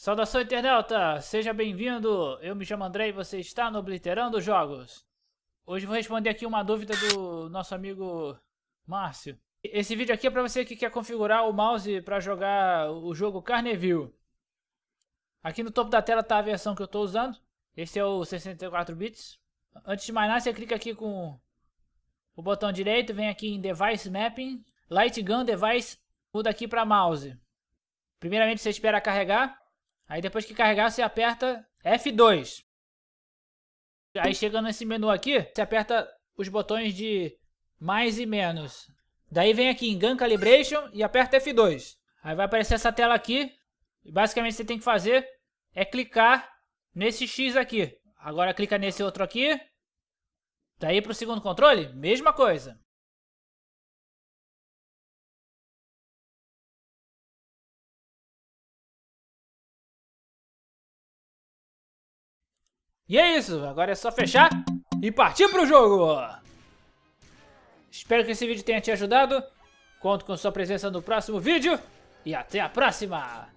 Saudação internauta, seja bem-vindo, eu me chamo André e você está no Obliterando Jogos. Hoje vou responder aqui uma dúvida do nosso amigo Márcio. Esse vídeo aqui é para você que quer configurar o mouse para jogar o jogo Carneville. Aqui no topo da tela está a versão que eu estou usando, esse é o 64 bits. Antes de mais nada você clica aqui com o botão direito, vem aqui em Device Mapping, Light Gun Device, muda aqui para mouse. Primeiramente você espera carregar. Aí depois que carregar, você aperta F2. Aí chegando nesse menu aqui, você aperta os botões de mais e menos. Daí vem aqui em Gun Calibration e aperta F2. Aí vai aparecer essa tela aqui. E basicamente você tem que fazer é clicar nesse X aqui. Agora clica nesse outro aqui. Daí para o segundo controle, mesma coisa. E é isso, agora é só fechar e partir pro jogo! Espero que esse vídeo tenha te ajudado, conto com sua presença no próximo vídeo e até a próxima!